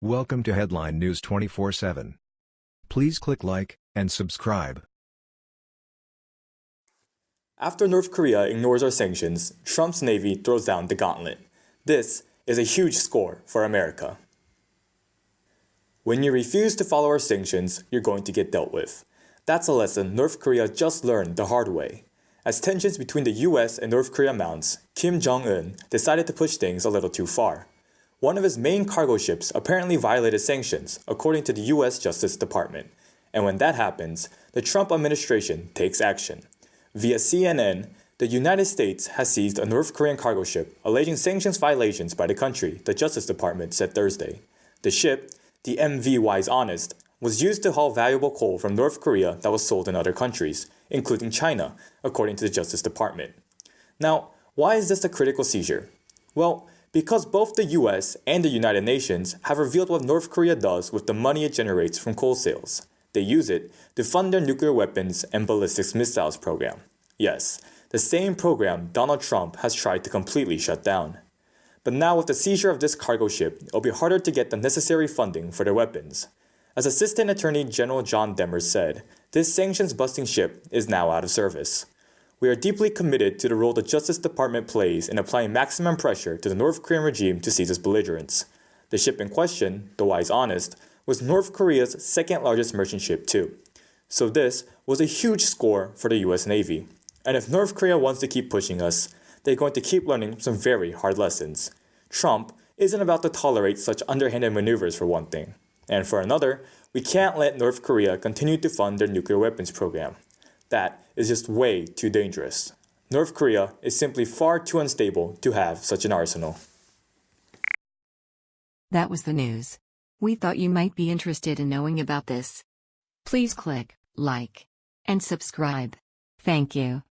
Welcome to Headline News 24/7. Please click like and subscribe. After North Korea ignores our sanctions, Trump's Navy throws down the gauntlet. This is a huge score for America. When you refuse to follow our sanctions, you're going to get dealt with. That's a lesson North Korea just learned the hard way. As tensions between the US and North Korea mounts, Kim Jong un decided to push things a little too far. One of his main cargo ships apparently violated sanctions, according to the US Justice Department. And when that happens, the Trump administration takes action. Via CNN, the United States has seized a North Korean cargo ship alleging sanctions violations by the country, the Justice Department said Thursday. The ship, the MV Wise Honest, was used to haul valuable coal from North Korea that was sold in other countries, including China, according to the Justice Department. Now, why is this a critical seizure? Well, because both the US and the United Nations have revealed what North Korea does with the money it generates from coal sales. They use it to fund their nuclear weapons and ballistic missiles program. Yes, the same program Donald Trump has tried to completely shut down. But now with the seizure of this cargo ship, it'll be harder to get the necessary funding for their weapons. As Assistant Attorney General John Demers said, this sanctions busting ship is now out of service. We are deeply committed to the role the Justice Department plays in applying maximum pressure to the North Korean regime to seize its belligerents. The ship in question, the Wise Honest, was North Korea's second largest merchant ship too. So this was a huge score for the US Navy. And if North Korea wants to keep pushing us, they're going to keep learning some very hard lessons. Trump isn't about to tolerate such underhanded maneuvers for one thing. And for another, we can't let North Korea continue to fund their nuclear weapons program. That is just way too dangerous. North Korea is simply far too unstable to have such an arsenal. That was the news. We thought you might be interested in knowing about this. Please click like and subscribe. Thank you.